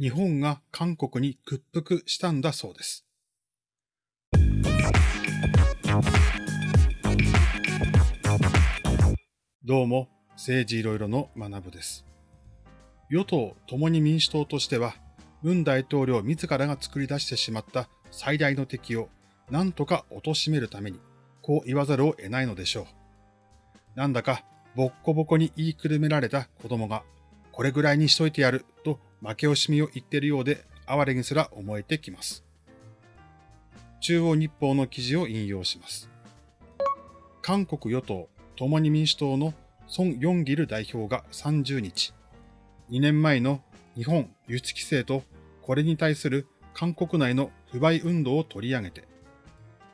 日本が韓国に屈服したんだそうです。どうも、政治いろいろの学部です。与党共に民主党としては、文大統領自らが作り出してしまった最大の敵を何とか貶めるために、こう言わざるを得ないのでしょう。なんだか、ボッコボコに言いくるめられた子供が、これぐらいにしといてやると負け惜しみを言っているようで、哀れにすら思えてきます。中央日報の記事を引用します。韓国与党共に民主党のソン・ヨンギル代表が30日、2年前の日本輸出規制とこれに対する韓国内の不買運動を取り上げて、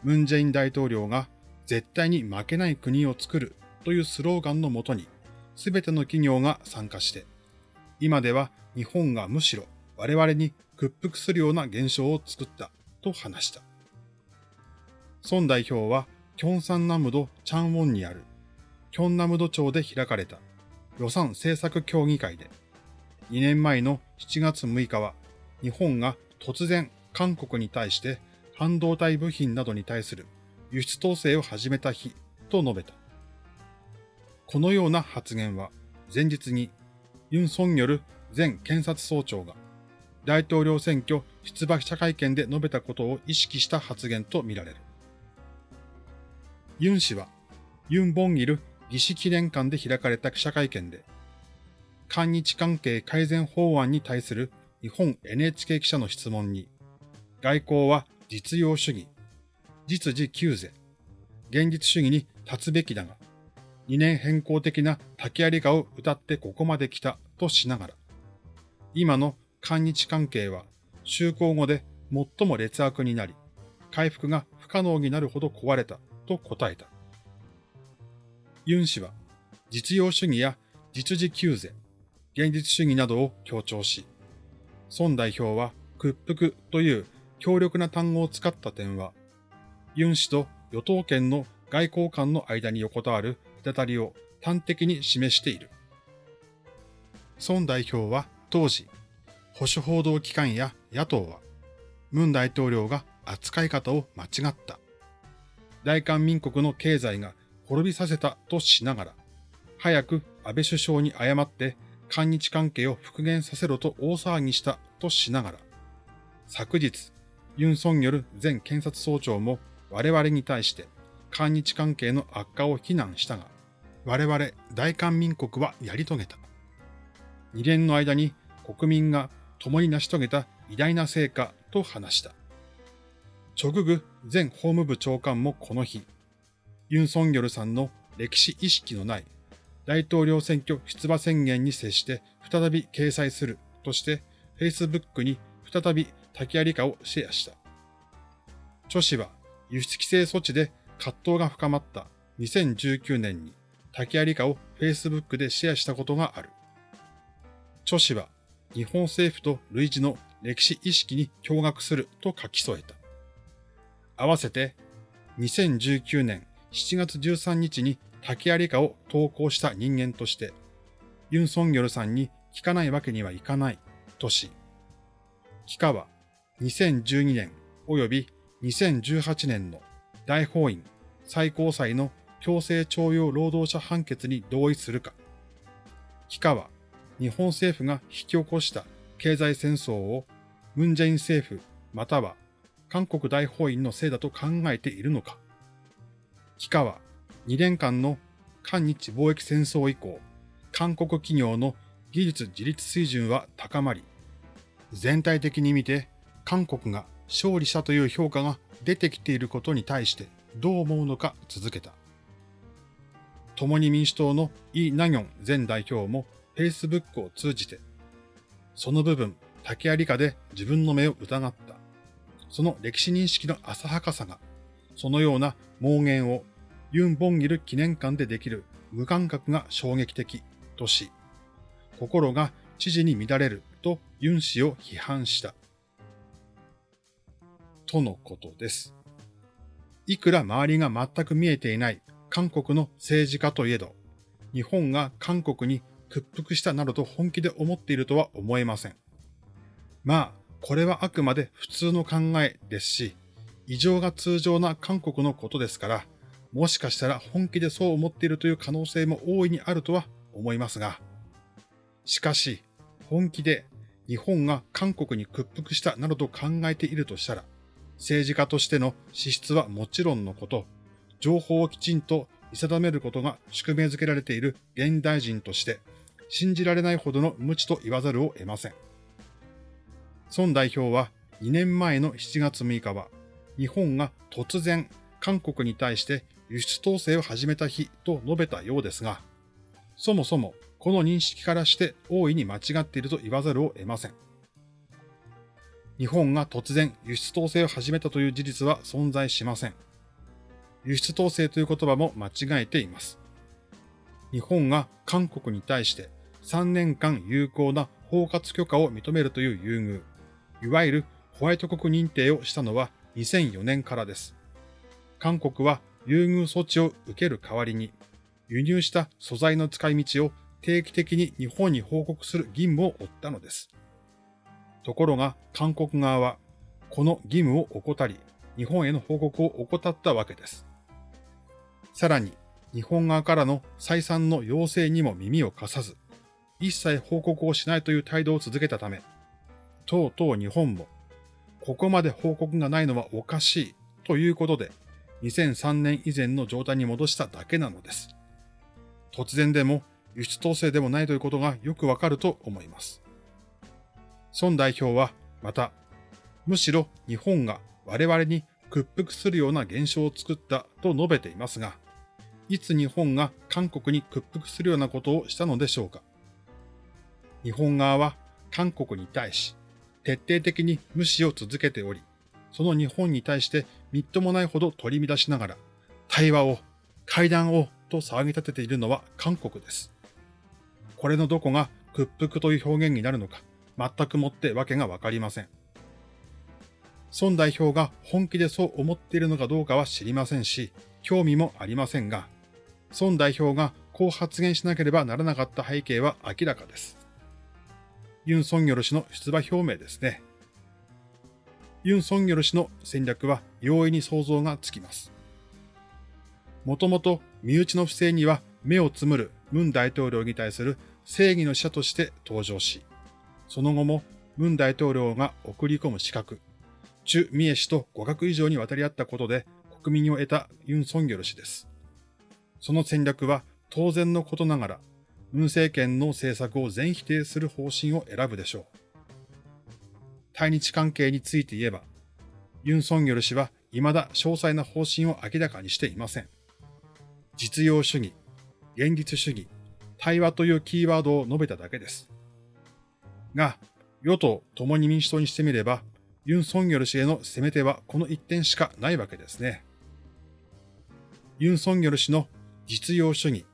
ムン・ジェイン大統領が絶対に負けない国を作るというスローガンのもとに、すべての企業が参加して、今では日本がむしろ我々に屈服するような現象を作ったと話した。孫代表は、キョンサンナムドチャンウォンにある、キョンナムド町で開かれた予算政策協議会で、2年前の7月6日は、日本が突然韓国に対して半導体部品などに対する輸出統制を始めた日と述べた。このような発言は前日にユン・ソンニョル前検察総長が大統領選挙出馬記者会見で述べたことを意識した発言とみられる。ユン氏はユン・ボンギル義士記念館で開かれた記者会見で、韓日関係改善法案に対する日本 NHK 記者の質問に、外交は実用主義、実事急是、現実主義に立つべきだが、2年変更的な竹槍画を歌ってここまで来たとしながら、今の韓日関係は就航後で最も劣悪になり、回復が不可能になるほど壊れたと答えた。ユン氏は実用主義や実事急是、現実主義などを強調し、孫代表は屈服という強力な単語を使った点は、ユン氏と与党権の外交官の間に横たわる隔たりを端的に示している。孫代表は当時、保守報道機関や野党は、ムン大統領が扱い方を間違った。大韓民国の経済が滅びさせたとしながら、早く安倍首相に謝って韓日関係を復元させろと大騒ぎしたとしながら、昨日、ユン・ソンによる前検察総長も我々に対して韓日関係の悪化を非難したが、我々大韓民国はやり遂げた。二年の間に国民が共に成し遂げた偉大な成果と話した。チョググ前法務部長官もこの日、ユン・ソンギョルさんの歴史意識のない大統領選挙出馬宣言に接して再び掲載するとして Facebook に再び竹槍化をシェアした。著氏は輸出規制措置で葛藤が深まった2019年に竹槍化を Facebook でシェアしたことがある。著氏は日本政府と類似の歴史意識に驚愕すると書き添えた。合わせて2019年7月13日に竹槍化を投稿した人間として、ユン・ソンギョルさんに聞かないわけにはいかないとし、帰化は2012年及び2018年の大法院最高裁の強制徴用労働者判決に同意するか、帰化は日本政府が引き起こした経済戦争をムンジェイン政府または韓国大法院のせいだと考えているのか。帰化は2年間の韓日貿易戦争以降、韓国企業の技術自立水準は高まり、全体的に見て韓国が勝利したという評価が出てきていることに対してどう思うのか続けた。共に民主党のイ・ナギョン前代表も Facebook を通じて、その部分、竹槍下で自分の目を疑った。その歴史認識の浅はかさが、そのような妄言をユン・ボンギル記念館でできる無感覚が衝撃的とし、心が知事に乱れるとユン氏を批判した。とのことです。いくら周りが全く見えていない韓国の政治家といえど、日本が韓国に屈服したなどと本気で思っているとは思えません。まあ、これはあくまで普通の考えですし、異常が通常な韓国のことですから、もしかしたら本気でそう思っているという可能性も大いにあるとは思いますが、しかし、本気で日本が韓国に屈服したなどと考えているとしたら、政治家としての資質はもちろんのこと、情報をきちんと見定めることが宿命づけられている現代人として、信じられないほどの無知と言わざるを得ません。孫代表は2年前の7月6日は、日本が突然韓国に対して輸出統制を始めた日と述べたようですが、そもそもこの認識からして大いに間違っていると言わざるを得ません。日本が突然輸出統制を始めたという事実は存在しません。輸出統制という言葉も間違えています。日本が韓国に対して3年間有効な包括許可を認めるという優遇、いわゆるホワイト国認定をしたのは2004年からです。韓国は優遇措置を受ける代わりに、輸入した素材の使い道を定期的に日本に報告する義務を負ったのです。ところが韓国側は、この義務を怠り、日本への報告を怠ったわけです。さらに、日本側からの再三の要請にも耳を貸さず、一切報告をしないという態度を続けたため、とうとう日本も、ここまで報告がないのはおかしいということで、2003年以前の状態に戻しただけなのです。突然でも輸出統制でもないということがよくわかると思います。孫代表はまた、むしろ日本が我々に屈服するような現象を作ったと述べていますが、いつ日本が韓国に屈服するようなことをしたのでしょうか？日本側は韓国に対し徹底的に無視を続けており、その日本に対してみっともないほど取り乱しながら、対話を、会談をと騒ぎ立てているのは韓国です。これのどこが屈服という表現になるのか、全くもってわけがわかりません。孫代表が本気でそう思っているのかどうかは知りませんし、興味もありませんが、孫代表がこう発言しなければならなかった背景は明らかです。ユン・ソンギョル氏の出馬表明ですね。ユン・ソンギョル氏の戦略は容易に想像がつきます。もともと身内の不正には目をつむるムン大統領に対する正義の使者として登場し、その後もムン大統領が送り込む資格、チュ・ミエ氏と互角以上に渡り合ったことで国民を得たユン・ソンギョル氏です。その戦略は当然のことながら、ムン政権の政策を全否定する方針を選ぶでしょう。対日関係について言えば、ユン・ソンギョル氏は未だ詳細な方針を明らかにしていません。実用主義、現実主義、対話というキーワードを述べただけです。が、与党共に民主党にしてみれば、ユン・ソンギョル氏への攻め手はこの一点しかないわけですね。ユン・ソンギョル氏の実用主義、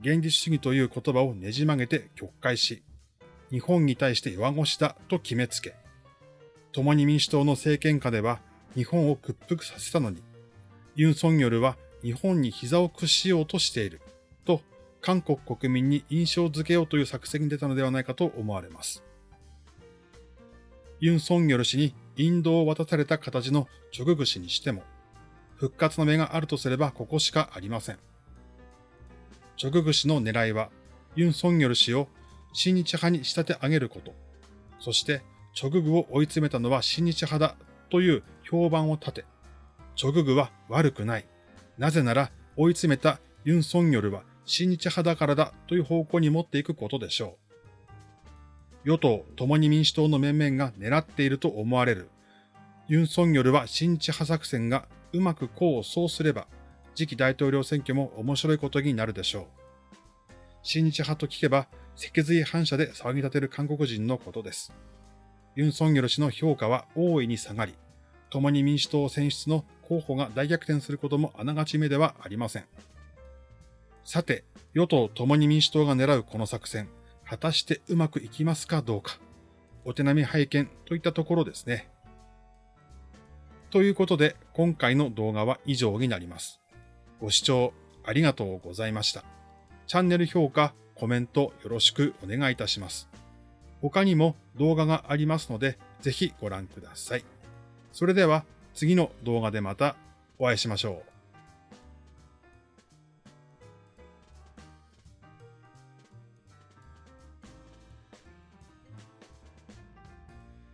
現実主義という言葉をねじ曲げて曲解し、日本に対して弱腰だと決めつけ、共に民主党の政権下では日本を屈服させたのに、ユン・ソンギョルは日本に膝を屈しようとしていると韓国国民に印象づけようという作戦に出たのではないかと思われます。ユン・ソンギョル氏に引導を渡された形のチョググ氏にしても、復活の目があるとすればここしかありません。チョググ氏の狙いは、ユン・ソンギョル氏を親日派に仕立て上げること、そしてチョググを追い詰めたのは親日派だという評判を立て、チョググは悪くない。なぜなら追い詰めたユン・ソンギョルは親日派だからだという方向に持っていくことでしょう。与党共に民主党の面々が狙っていると思われる。ユン・ソンギョルは親日派作戦がうまく功を奏すれば、次期大統領選挙も面白いことになるでしょう。親日派と聞けば、脊髄反射で騒ぎ立てる韓国人のことです。ユン・ソンギョル氏の評価は大いに下がり、共に民主党選出の候補が大逆転することもあながち目ではありません。さて、与党共に民主党が狙うこの作戦、果たしてうまくいきますかどうか、お手並み拝見といったところですね。ということで、今回の動画は以上になります。ご視聴ありがとうございました。チャンネル評価、コメントよろしくお願いいたします。他にも動画がありますので、ぜひご覧ください。それでは次の動画でまたお会いしましょう。